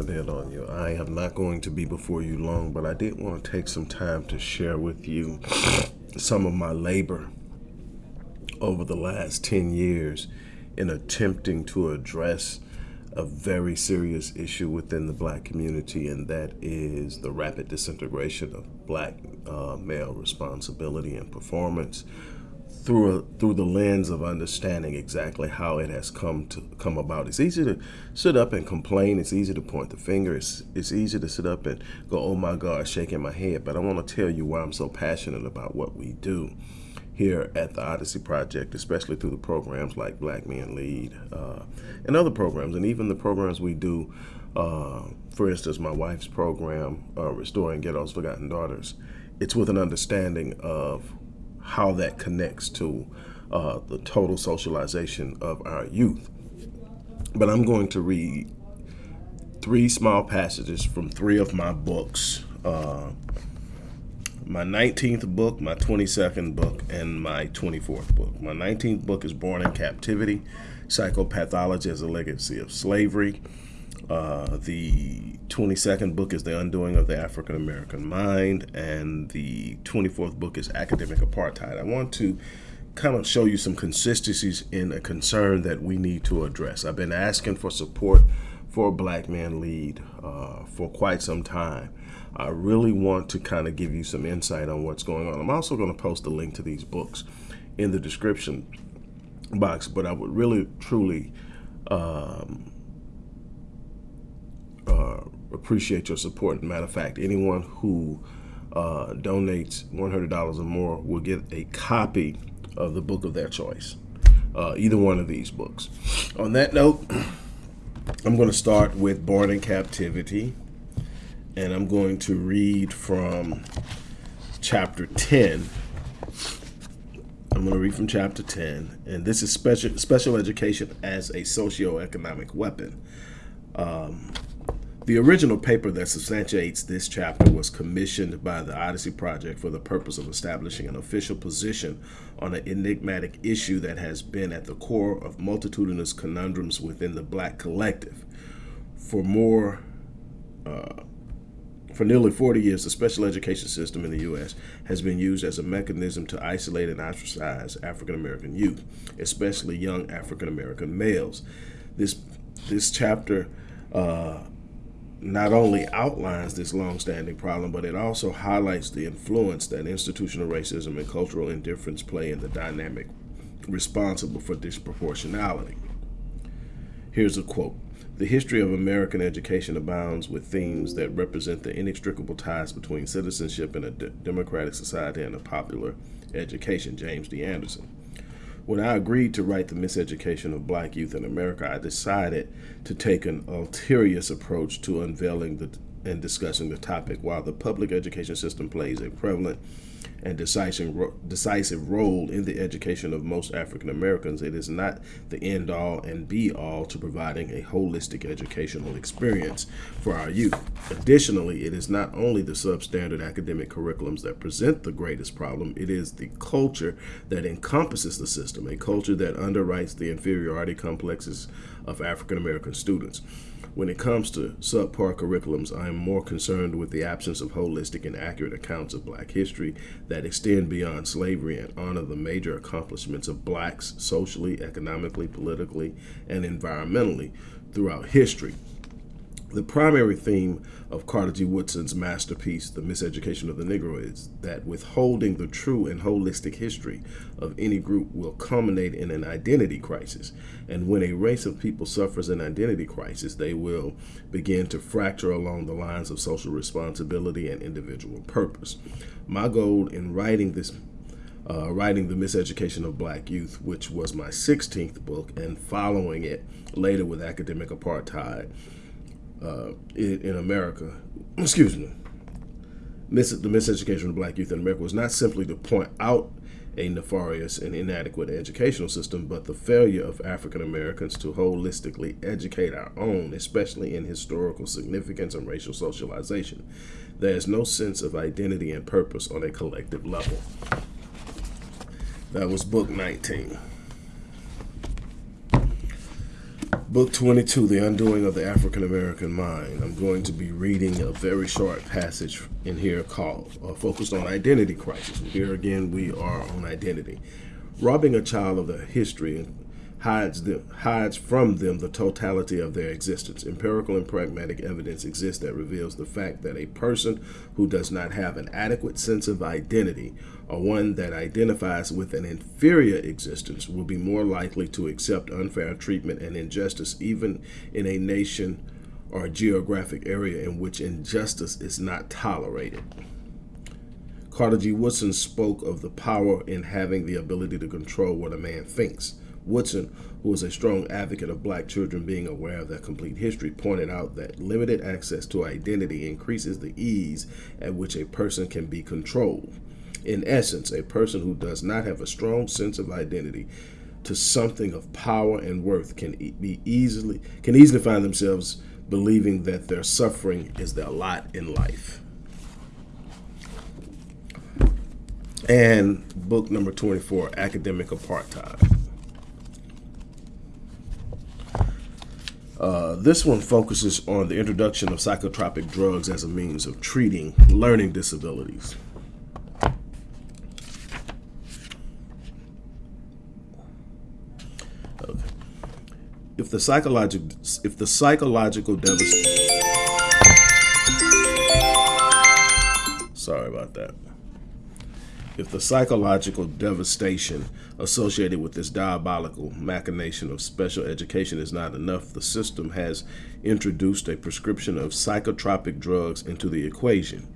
in on you. I am not going to be before you long, but I did want to take some time to share with you some of my labor over the last 10 years in attempting to address a very serious issue within the black community, and that is the rapid disintegration of black uh, male responsibility and performance through a, through the lens of understanding exactly how it has come to come about. It's easy to sit up and complain. It's easy to point the finger. It's, it's easy to sit up and go, oh my God, shaking my head. But I want to tell you why I'm so passionate about what we do here at the Odyssey Project, especially through the programs like Black Men Lead uh, and other programs, and even the programs we do. Uh, for instance, my wife's program, uh, Restoring Ghetto's Forgotten Daughters. It's with an understanding of how that connects to uh, the total socialization of our youth. But I'm going to read three small passages from three of my books. Uh, my 19th book, my 22nd book, and my 24th book. My 19th book is Born in Captivity, Psychopathology as a Legacy of Slavery. Uh, the 22nd book is The Undoing of the African American Mind, and the 24th book is Academic Apartheid. I want to kind of show you some consistencies in a concern that we need to address. I've been asking for support for a Black Man Lead uh, for quite some time. I really want to kind of give you some insight on what's going on. I'm also going to post a link to these books in the description box, but I would really, truly um, appreciate your support. Matter of fact, anyone who uh, donates $100 or more will get a copy of the book of their choice, uh, either one of these books. On that note, I'm going to start with Born in Captivity, and I'm going to read from chapter 10. I'm going to read from chapter 10, and this is special special education as a socioeconomic weapon. Um, the original paper that substantiates this chapter was commissioned by the Odyssey Project for the purpose of establishing an official position on an enigmatic issue that has been at the core of multitudinous conundrums within the black collective. For more, uh, for nearly 40 years, the special education system in the U.S. has been used as a mechanism to isolate and ostracize African American youth, especially young African American males. This this chapter uh, not only outlines this long-standing problem, but it also highlights the influence that institutional racism and cultural indifference play in the dynamic responsible for disproportionality. Here's a quote. The history of American education abounds with themes that represent the inextricable ties between citizenship in a democratic society and a popular education, James D. Anderson. When I agreed to write the miseducation of black youth in America, I decided to take an ulterior approach to unveiling the, and discussing the topic. While the public education system plays a prevalent and decisive, decisive role in the education of most African Americans, it is not the end all and be all to providing a holistic educational experience for our youth. Additionally, it is not only the substandard academic curriculums that present the greatest problem, it is the culture that encompasses the system, a culture that underwrites the inferiority complexes of African American students. When it comes to subpar curriculums, I am more concerned with the absence of holistic and accurate accounts of black history that extend beyond slavery and honor the major accomplishments of blacks socially, economically, politically, and environmentally throughout history. The primary theme of Carter G. Woodson's masterpiece, The Miseducation of the Negro, is that withholding the true and holistic history of any group will culminate in an identity crisis. And when a race of people suffers an identity crisis, they will begin to fracture along the lines of social responsibility and individual purpose. My goal in writing this uh, writing The Miseducation of Black Youth, which was my 16th book, and following it later with Academic Apartheid, uh, in, in, America, excuse me, mis the miseducation of black youth in America was not simply to point out a nefarious and inadequate educational system, but the failure of African Americans to holistically educate our own, especially in historical significance and racial socialization. There is no sense of identity and purpose on a collective level. That was book 19. Book 22, The Undoing of the African American Mind. I'm going to be reading a very short passage in here called uh, Focused on Identity Crisis. Here again, we are on identity. Robbing a child of their history hides, them, hides from them the totality of their existence. Empirical and pragmatic evidence exists that reveals the fact that a person who does not have an adequate sense of identity or one that identifies with an inferior existence will be more likely to accept unfair treatment and injustice even in a nation or a geographic area in which injustice is not tolerated. Carter G. Woodson spoke of the power in having the ability to control what a man thinks. Woodson, who was a strong advocate of black children being aware of their complete history, pointed out that limited access to identity increases the ease at which a person can be controlled. In essence, a person who does not have a strong sense of identity to something of power and worth can be easily can easily find themselves believing that their suffering is their lot in life. And book number 24, Academic Apartheid. Uh, this one focuses on the introduction of psychotropic drugs as a means of treating learning disabilities. if the psychological if the psychological devastation sorry about that if the psychological devastation associated with this diabolical machination of special education is not enough, the system has introduced a prescription of psychotropic drugs into the equation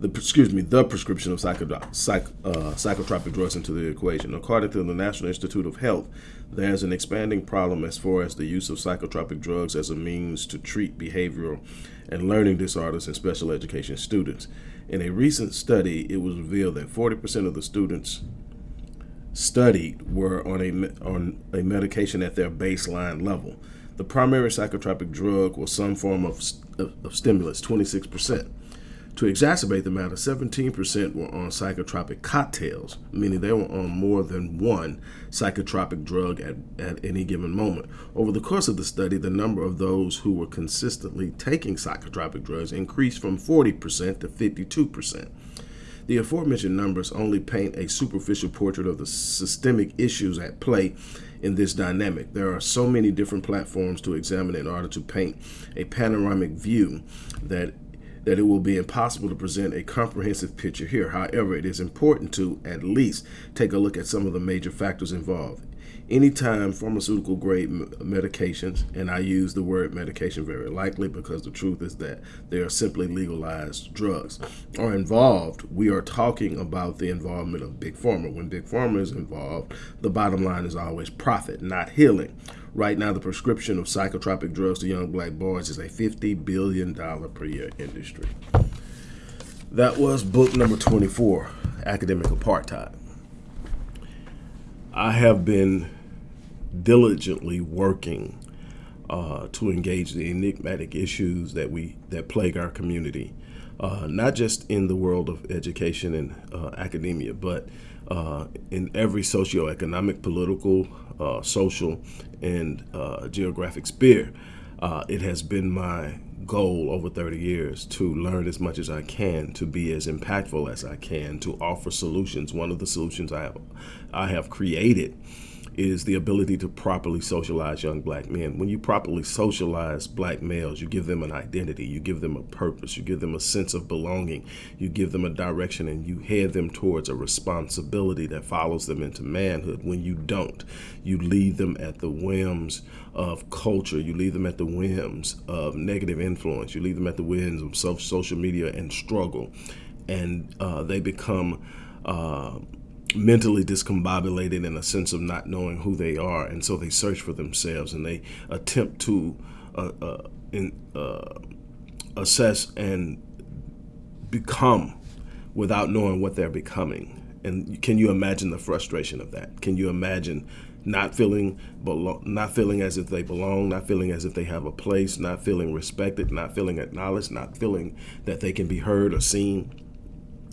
the excuse me the prescription of psych, uh, psychotropic drugs into the equation. According to the National Institute of Health, there's an expanding problem as far as the use of psychotropic drugs as a means to treat behavioral and learning disorders in special education students. In a recent study, it was revealed that 40% of the students studied were on a on a medication at their baseline level. The primary psychotropic drug was some form of, of, of stimulus, 26 percent. To exacerbate the matter, 17% were on psychotropic cocktails, meaning they were on more than one psychotropic drug at, at any given moment. Over the course of the study, the number of those who were consistently taking psychotropic drugs increased from 40% to 52%. The aforementioned numbers only paint a superficial portrait of the systemic issues at play in this dynamic. There are so many different platforms to examine in order to paint a panoramic view that that it will be impossible to present a comprehensive picture here. However, it is important to at least take a look at some of the major factors involved. Anytime pharmaceutical grade medications, and I use the word medication very lightly because the truth is that they are simply legalized drugs, are involved, we are talking about the involvement of Big Pharma. When Big Pharma is involved, the bottom line is always profit, not healing. Right now, the prescription of psychotropic drugs to young black boys is a $50 billion per year industry. That was book number 24, Academic Apartheid. I have been diligently working uh, to engage the enigmatic issues that we that plague our community, uh, not just in the world of education and uh, academia, but uh, in every socioeconomic, political, uh, social, and uh, geographic sphere. It has been my goal over 30 years to learn as much as I can, to be as impactful as I can, to offer solutions. One of the solutions I have, I have created is the ability to properly socialize young black men. When you properly socialize black males, you give them an identity, you give them a purpose, you give them a sense of belonging, you give them a direction, and you head them towards a responsibility that follows them into manhood. When you don't, you leave them at the whims of culture, you leave them at the whims of negative influence, you leave them at the whims of social media and struggle, and uh, they become. Uh, mentally discombobulated in a sense of not knowing who they are, and so they search for themselves and they attempt to uh, uh, in, uh, assess and become without knowing what they're becoming. And can you imagine the frustration of that? Can you imagine not feeling not feeling as if they belong, not feeling as if they have a place, not feeling respected, not feeling acknowledged, not feeling that they can be heard or seen?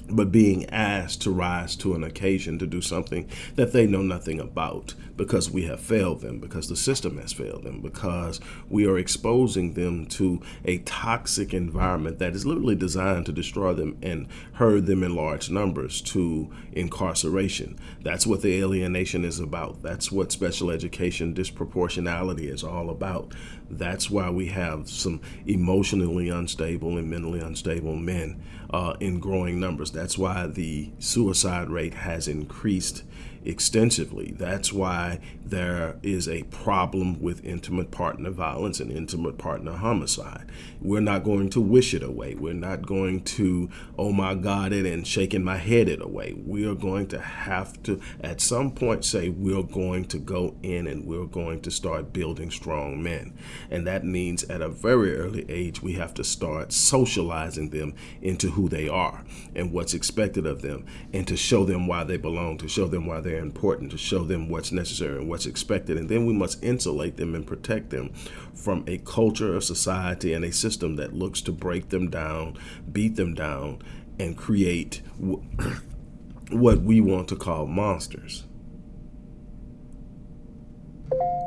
But being asked to rise to an occasion to do something that they know nothing about because we have failed them, because the system has failed them, because we are exposing them to a toxic environment that is literally designed to destroy them and herd them in large numbers to incarceration. That's what the alienation is about. That's what special education disproportionality is all about. That's why we have some emotionally unstable and mentally unstable men uh, in growing numbers. That's why the suicide rate has increased extensively. That's why there is a problem with intimate partner violence and intimate partner homicide. We're not going to wish it away. We're not going to, oh my God, it and shaking my head it away. We are going to have to, at some point, say we're going to go in and we're going to start building strong men. And that means at a very early age, we have to start socializing them into who they are and what's expected of them and to show them why they belong, to show them why they're important, to show them what's necessary and what's expected. And then we must insulate them and protect them from a culture, a society, and a system that looks to break them down, beat them down, and create what we want to call monsters.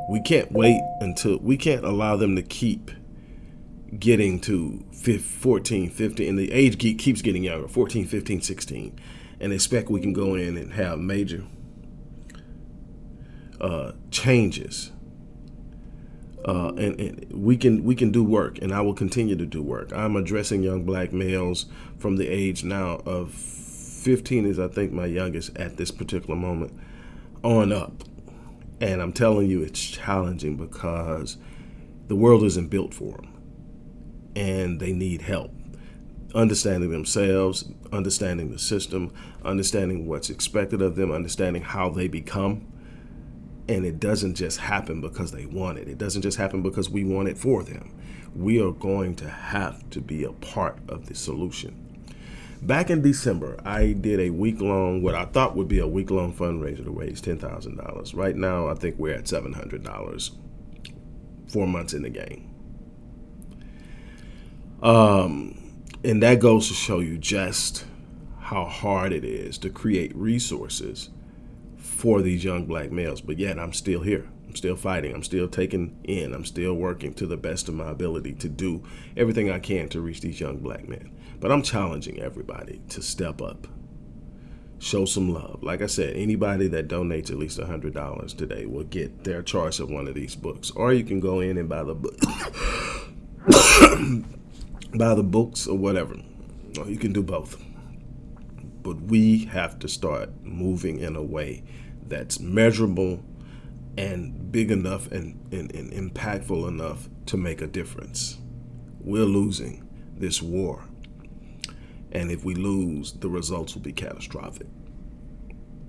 We can't wait until, we can't allow them to keep getting to 14, 15, and the age keeps getting younger, 14, 15, 16, and expect we can go in and have major uh, changes. Uh, and, and, we can we can do work, and I will continue to do work. I'm addressing young black males from the age now of 15 is I think my youngest at this particular moment on up, and I'm telling you it's challenging because the world isn't built for them, and they need help understanding themselves, understanding the system, understanding what's expected of them, understanding how they become and it doesn't just happen because they want it. It doesn't just happen because we want it for them. We are going to have to be a part of the solution. Back in December, I did a week-long, what I thought would be a week-long fundraiser to raise $10,000. Right now, I think we're at $700, four months in the game. Um, and that goes to show you just how hard it is to create resources for these young black males. But yet I'm still here. I'm still fighting. I'm still taking in. I'm still working to the best of my ability to do everything I can to reach these young black men. But I'm challenging everybody to step up, show some love. Like I said, anybody that donates at least $100 today will get their choice of one of these books. Or you can go in and buy the book. buy the books or whatever. Or you can do both. But we have to start moving in a way that's measurable and big enough and, and, and impactful enough to make a difference. We're losing this war. And if we lose, the results will be catastrophic.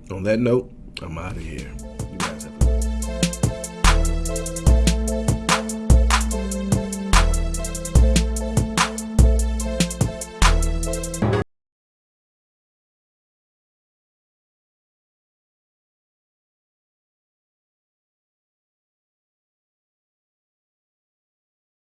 On that note, I'm out of here. You guys have a